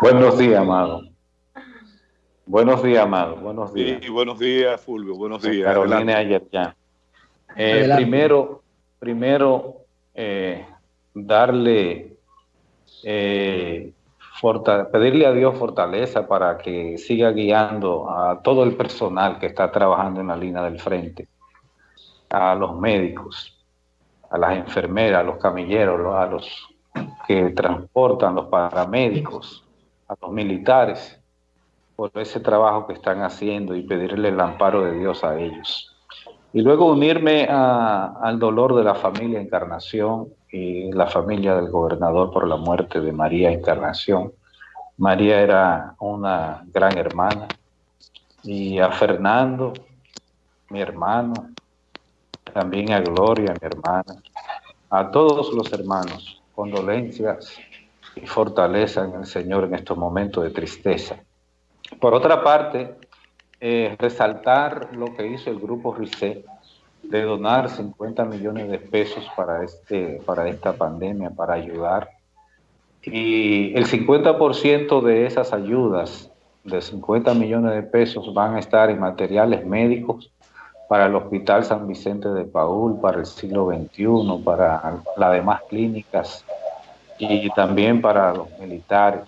Buenos días, amado. Buenos días, amado. Buenos días. Sí, buenos días, Fulvio. Buenos días. Carolina ayer ya. Eh, primero, primero eh, darle, eh, pedirle a Dios fortaleza para que siga guiando a todo el personal que está trabajando en la línea del frente, a los médicos, a las enfermeras, a los camilleros, a los que transportan, los paramédicos, a los militares, por ese trabajo que están haciendo y pedirle el amparo de Dios a ellos. Y luego unirme al dolor de la familia Encarnación y la familia del gobernador por la muerte de María Encarnación. María era una gran hermana y a Fernando, mi hermano, también a Gloria, mi hermana, a todos los hermanos, condolencias y fortaleza en el Señor en estos momentos de tristeza. Por otra parte, eh, resaltar lo que hizo el grupo RICE de donar 50 millones de pesos para, este, para esta pandemia, para ayudar. Y el 50% de esas ayudas, de 50 millones de pesos, van a estar en materiales médicos para el Hospital San Vicente de Paul, para el siglo XXI, para las demás clínicas y también para los militares.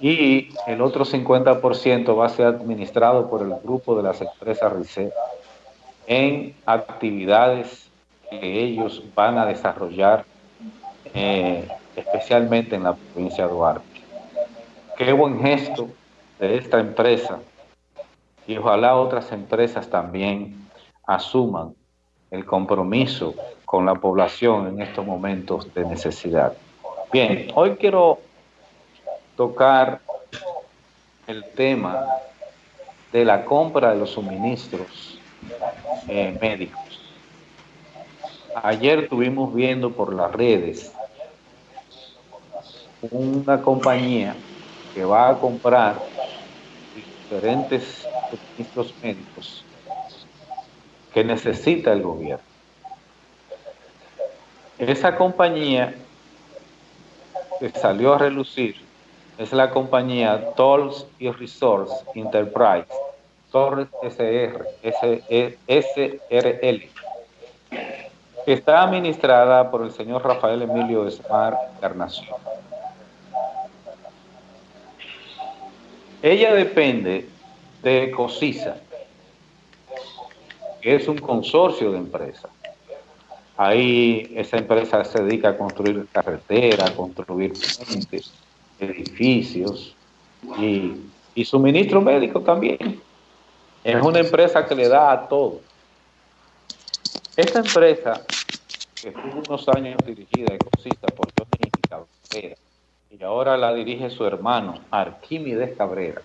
Y el otro 50% va a ser administrado por el grupo de las empresas RICE en actividades que ellos van a desarrollar, eh, especialmente en la provincia de Duarte. Qué buen gesto de esta empresa y ojalá otras empresas también asuman el compromiso con la población en estos momentos de necesidad. Bien, hoy quiero tocar el tema de la compra de los suministros eh, médicos. Ayer estuvimos viendo por las redes una compañía que va a comprar diferentes suministros médicos que necesita el gobierno. Esa compañía que salió a relucir es la compañía Tolls y Resource Enterprise, Torres SR, SRL, que está administrada por el señor Rafael Emilio Esmar Encarnación. Ella depende de COSISA, que es un consorcio de empresas. Ahí esa empresa se dedica a construir carreteras, construir puentes, edificios y, y suministro médico también. Es una empresa que le da a todo. Esta empresa, que estuvo unos años dirigida y cosita por Johnny Cabrera, y ahora la dirige su hermano, Arquímedes Cabrera,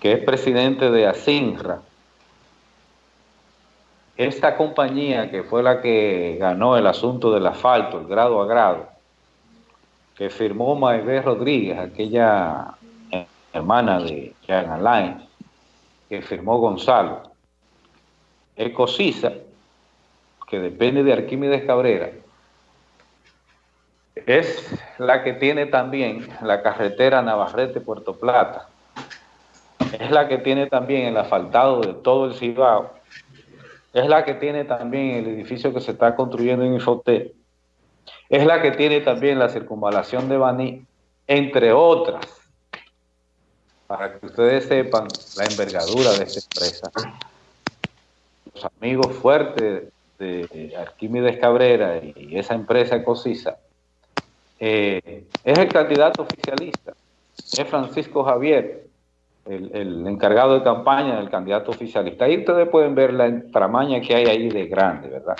que es presidente de Asinra. Esta compañía, que fue la que ganó el asunto del asfalto, el grado a grado, que firmó Maibé Rodríguez, aquella hermana de Jan Alain, que firmó Gonzalo. Ecosisa, que depende de Arquímedes Cabrera, es la que tiene también la carretera Navarrete-Puerto Plata. Es la que tiene también el asfaltado de todo el Cibao. Es la que tiene también el edificio que se está construyendo en Infoté. Es la que tiene también la circunvalación de Baní, entre otras para que ustedes sepan la envergadura de esta empresa. Los amigos fuertes de Arquímedes Cabrera y esa empresa Cosisa, eh, es el candidato oficialista, es Francisco Javier, el, encargado de campaña del candidato oficialista. Ahí ustedes pueden ver la entramaña que hay ahí de grande, ¿verdad?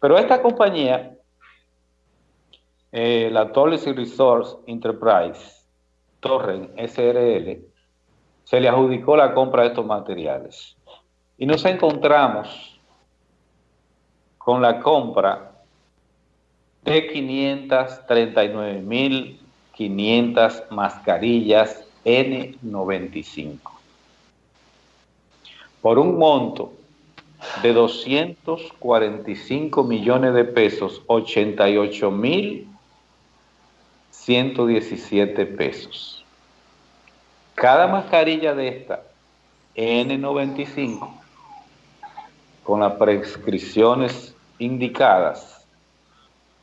Pero esta compañía, eh, la Policy Resource Enterprise, Torren SRL, se le adjudicó la compra de estos materiales. Y nos encontramos con la compra de 539.500 mascarillas N95 por un monto de 245 millones de pesos, 88 mil 117 pesos. Cada mascarilla de esta N95 con las prescripciones indicadas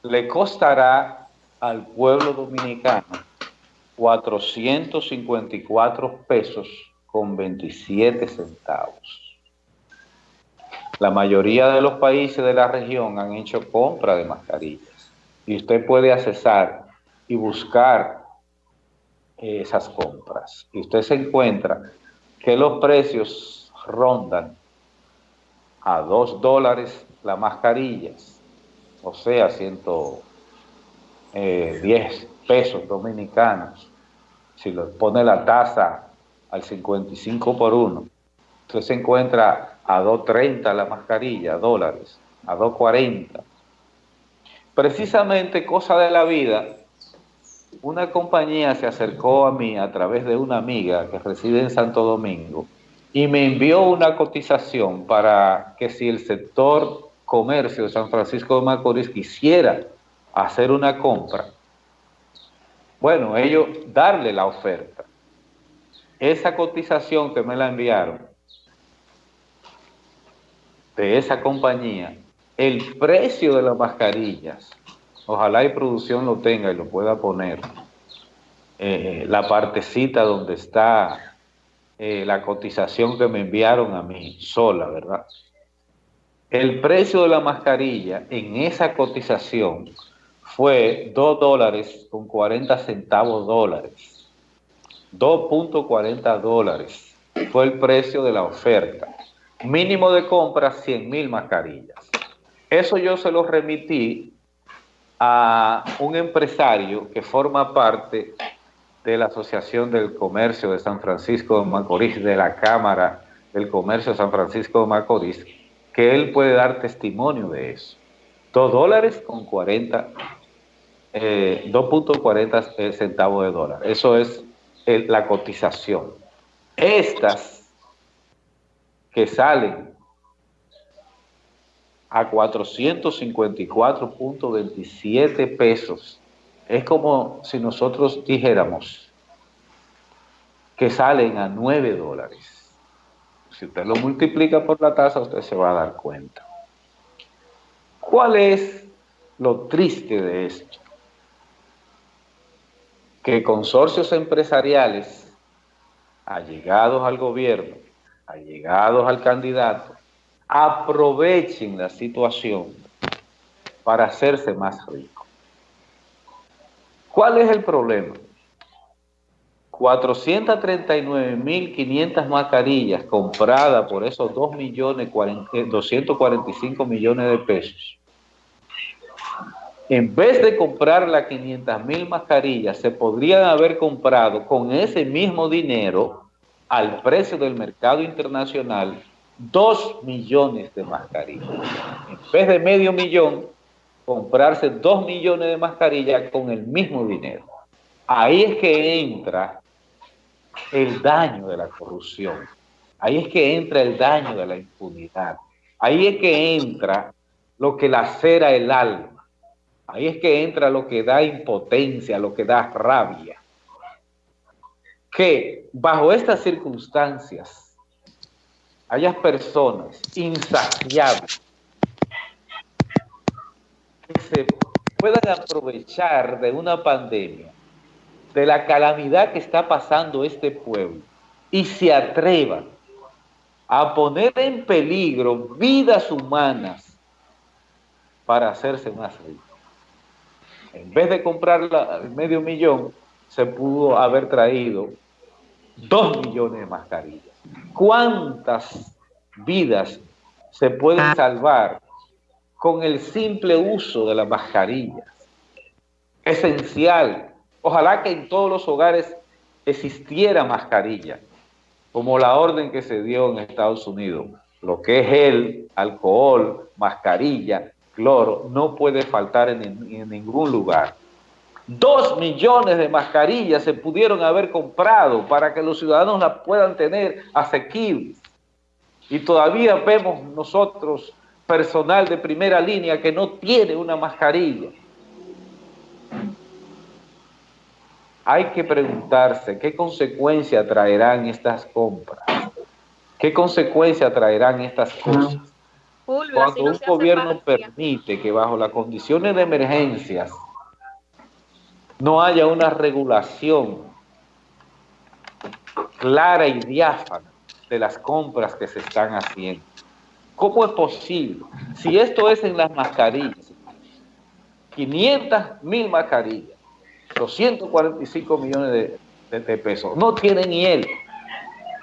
le costará al pueblo dominicano 454 pesos con 27 centavos. La mayoría de los países de la región han hecho compra de mascarillas y usted puede accesar y buscar esas compras. Y usted se encuentra que los precios rondan a 2 dólares las mascarillas, o sea, 110 eh, pesos dominicanos. Si le pone la tasa al 55 por 1, usted se encuentra a 2.30 la mascarilla, dólares, a 2.40. Precisamente cosa de la vida, una compañía se acercó a mí a través de una amiga que reside en Santo Domingo y me envió una cotización para que si el sector comercio de San Francisco de Macorís quisiera hacer una compra, bueno, ellos darle la oferta. Esa cotización que me la enviaron de esa compañía, el precio de las mascarillas, ojalá y producción lo tenga y lo pueda poner, eh, la partecita donde está eh, la cotización que me enviaron a mí sola, ¿verdad? El precio de la mascarilla en esa cotización fue 2 dólares con 40 centavos dólares. 2.40 dólares fue el precio de la oferta. Mínimo de compra 100 mil mascarillas. Eso yo se lo remití a un empresario que forma parte de la Asociación del Comercio de San Francisco de Macorís, de la Cámara del Comercio de San Francisco de Macorís, que él puede dar testimonio de eso. Dos dólares con 40, 2.40 eh, centavos de dólar. Eso es la cotización. Estas que salen a 454.27 pesos es como si nosotros dijéramos que salen a 9 dólares. Si usted lo multiplica por la tasa, usted se va a dar cuenta. ¿Cuál es lo triste de esto? Que consorcios empresariales allegados al gobierno, allegados al candidato, aprovechen la situación para hacerse más ricos. ¿Cuál es el problema? 439.500 mascarillas compradas por esos 2 millones 245 millones de pesos. En vez de comprar las 500.000 mascarillas, se podrían haber comprado con ese mismo dinero al precio del mercado internacional 2 millones de mascarillas. En vez de medio millón, comprarse dos millones de mascarillas con el mismo dinero. Ahí es que entra el daño de la corrupción. Ahí es que entra el daño de la impunidad. Ahí es que entra lo que lacera el alma. Ahí es que entra lo que da impotencia, lo que da rabia. Que bajo estas circunstancias hayas personas insaciables se puedan aprovechar de una pandemia, de la calamidad que está pasando este pueblo, y se atrevan a poner en peligro vidas humanas para hacerse más ricos. En vez de comprar medio millón, se pudo haber traído dos millones de mascarillas. ¿Cuántas vidas se pueden salvar con el simple uso de las mascarillas. Esencial. Ojalá que en todos los hogares existiera mascarilla, como la orden que se dio en Estados Unidos. Lo que es el alcohol, mascarilla, cloro, no puede faltar en, en ningún lugar. Dos millones de mascarillas se pudieron haber comprado para que los ciudadanos las puedan tener asequibles. Y todavía vemos nosotros personal de primera línea que no tiene una mascarilla. hay que preguntarse qué consecuencia traerán estas compras, qué consecuencia traerán estas cosas. Cuando un gobierno permite que bajo las condiciones de emergencias no haya una regulación clara y diáfana de las compras que se están haciendo. ¿Cómo es posible? Si esto es en las mascarillas, 500 mil mascarillas, 245 millones de, pesos, no tiene ni él.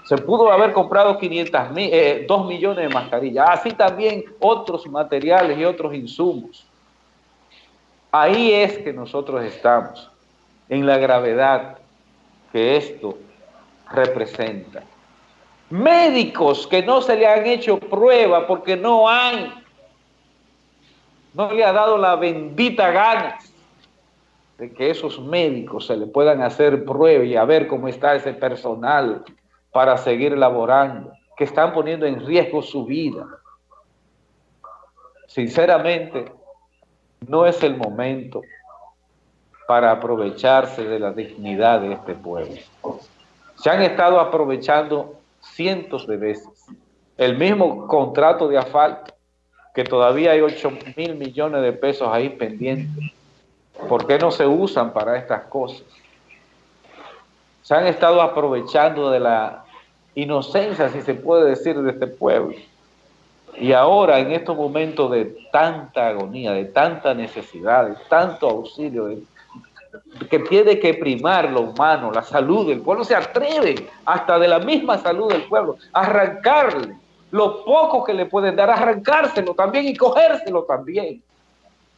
Se pudo haber comprado 500 mil, 2 eh, millones de mascarillas, así también otros materiales y otros insumos. Ahí es que nosotros estamos, en la gravedad que esto representa. Médicos que no se le han hecho prueba porque no hay, no le ha dado la bendita gana de que esos médicos se le puedan hacer prueba y a ver cómo está ese personal para seguir laborando, que están poniendo en riesgo su vida. Sinceramente, no es el momento para aprovecharse de la dignidad de este pueblo. Se han estado aprovechando cientos de veces. El mismo contrato de asfalto, que todavía hay 8 mil millones de pesos ahí pendientes. ¿Por qué no se usan para estas cosas? Se han estado aprovechando de la inocencia, si se puede decir, de este pueblo. Y ahora, en estos momentos de tanta agonía, de tanta necesidad, de tanto auxilio, que tiene que primar lo humano, la salud del pueblo, se atreve hasta de la misma salud del pueblo, a arrancarle lo poco que le pueden dar, arrancárselo también y cogérselo también.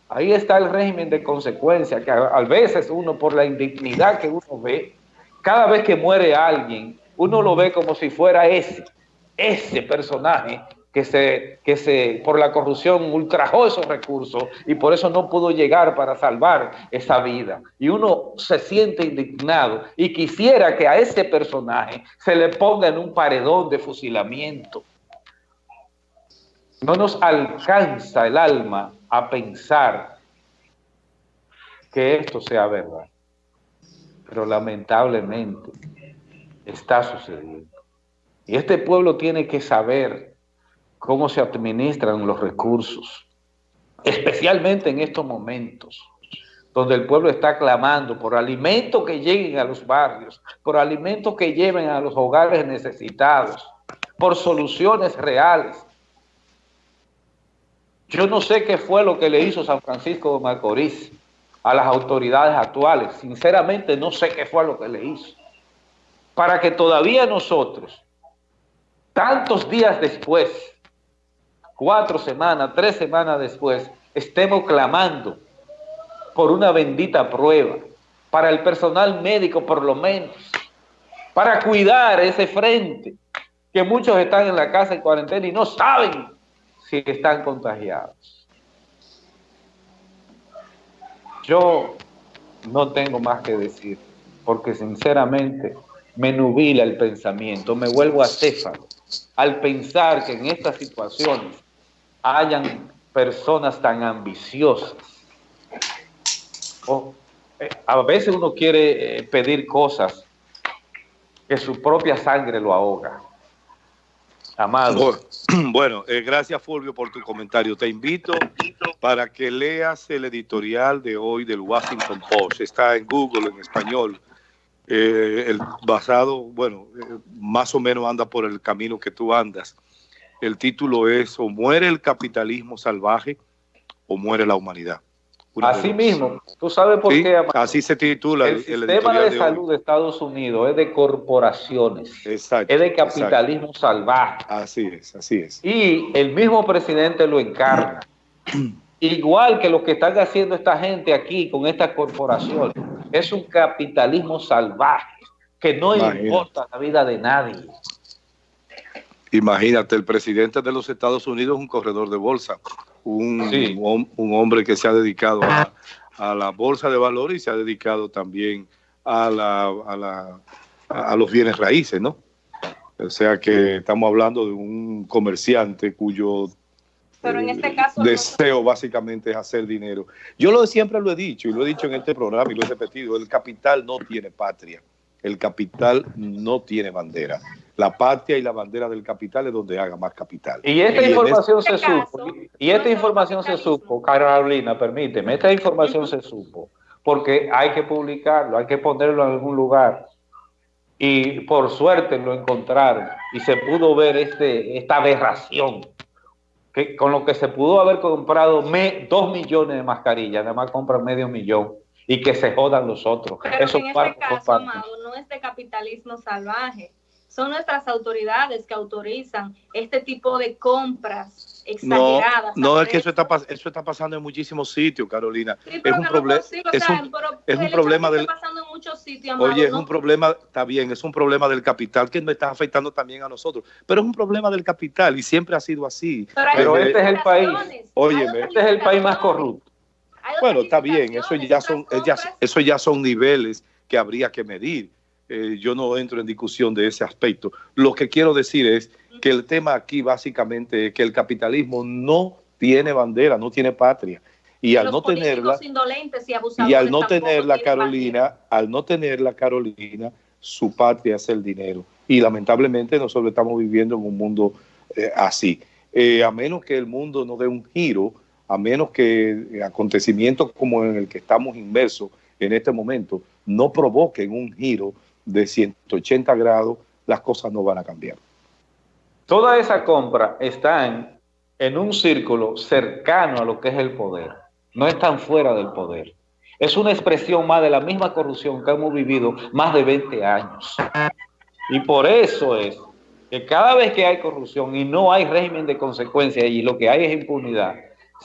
Ahí está el régimen de consecuencia, que a, veces uno por la indignidad que uno ve, cada vez que muere alguien, uno lo ve como si fuera ese, ese personaje que se, que se, por la corrupción ultrajó esos recursos y por eso no pudo llegar para salvar esa vida. Y uno se siente indignado y quisiera que a ese personaje se le ponga en un paredón de fusilamiento. No nos alcanza el alma a pensar que esto sea verdad. Pero lamentablemente está sucediendo. Y este pueblo tiene que saber cómo se administran los recursos, especialmente en estos momentos, donde el pueblo está clamando por alimentos que lleguen a los barrios, por alimentos que lleven a los hogares necesitados, por soluciones reales. Yo no sé qué fue lo que le hizo San Francisco de Macorís a las autoridades actuales. Sinceramente no sé qué fue lo que le hizo. Para que todavía nosotros, tantos días después, cuatro semanas, tres semanas después, estemos clamando por una bendita prueba, para el personal médico por lo menos, para cuidar ese frente, que muchos están en la casa en cuarentena y no saben si están contagiados. Yo no tengo más que decir, porque sinceramente me nubila el pensamiento, me vuelvo acéfalo al pensar que en estas situaciones hayan personas tan ambiciosas. Eh, a veces uno quiere eh, pedir cosas que su propia sangre lo ahoga. Amado. Bueno, eh, gracias Fulvio por tu comentario. Te invito para que leas el editorial de hoy del Washington Post. Está en Google en español. El basado, bueno, más o menos anda por el camino que tú andas. El título es o muere el capitalismo salvaje o muere la humanidad. así mismo, tú sabes por qué. Así se titula. El, sistema de, salud de Estados Unidos es de corporaciones, exacto, es de capitalismo salvaje. Así es, así es. Y el mismo presidente lo encarna. Igual que lo que están haciendo esta gente aquí con estas corporaciones, es un capitalismo salvaje que no importa la vida de nadie. Imagínate, el presidente de los Estados Unidos es un corredor de bolsa, un, un, hombre que se ha dedicado a, la bolsa de valores y se ha dedicado también a, la, a, la, a los bienes raíces, ¿no? O sea que estamos hablando de un comerciante cuyo Pero en este caso... Deseo básicamente es hacer dinero. Yo lo siempre lo he dicho y lo he dicho en este programa y lo he repetido, el capital no tiene patria, el capital no tiene bandera. La patria y la bandera del capital es donde haga más capital. Y esta información se supo, y esta información se supo, Carolina, permíteme, esta información se supo, porque hay que publicarlo, hay que ponerlo en algún lugar y por suerte lo encontraron y se pudo ver este, esta aberración que con lo que se pudo haber comprado dos millones de mascarillas, además compran medio millón y que se jodan los otros. Eso en este caso, no es de capitalismo salvaje, son nuestras autoridades que autorizan este tipo de compras exageradas. No, no es que eso está, eso está pasando en muchísimos sitios, Carolina. es, un problema es, un, es un problema del... Pasando muchos sitios, oye, es un problema, está bien, es un problema del capital que nos está afectando también a nosotros, pero es un problema del capital y siempre ha sido así. Pero, este es el país, oye, este es el país más corrupto. Bueno, está bien, eso ya son, eso ya son niveles que habría que medir eh, yo no entro en discusión de ese aspecto. Lo que quiero decir es que el tema aquí básicamente es que el capitalismo no tiene bandera, no tiene patria. Y, al no tenerla, y, al no tenerla, Carolina, al no tenerla, Carolina, su patria es el dinero. Y lamentablemente nosotros estamos viviendo en un mundo eh, así. Eh, a menos que el mundo no dé un giro, a menos que acontecimientos como en el que estamos inmersos en este momento no provoquen un giro de 180 grados, las cosas no van a cambiar. Toda esa compra está en, un círculo cercano a lo que es el poder, no están fuera del poder. Es una expresión más de la misma corrupción que hemos vivido más de 20 años. Y por eso es que cada vez que hay corrupción y no hay régimen de consecuencia y lo que hay es impunidad,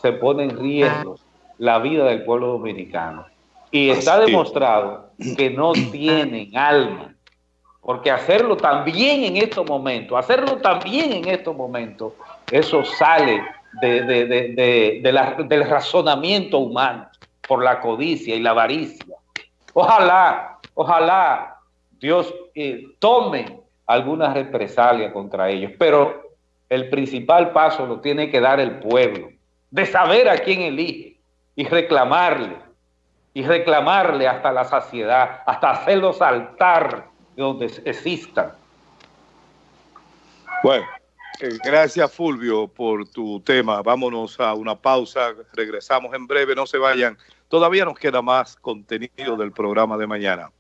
se pone en riesgo la vida del pueblo dominicano. Y está demostrado que no tienen alma. Porque hacerlo también en estos momentos, hacerlo también en estos momentos, eso sale de, del razonamiento humano por la codicia y la avaricia. Ojalá, ojalá Dios eh, tome alguna represalia contra ellos, pero el principal paso lo tiene que dar el pueblo, de saber a quién elige y reclamarle y reclamarle hasta la saciedad, hasta hacerlo saltar donde existan. Bueno, gracias Fulvio por tu tema. Vámonos a una pausa, regresamos en breve, no se vayan. Todavía nos queda más contenido del programa de mañana.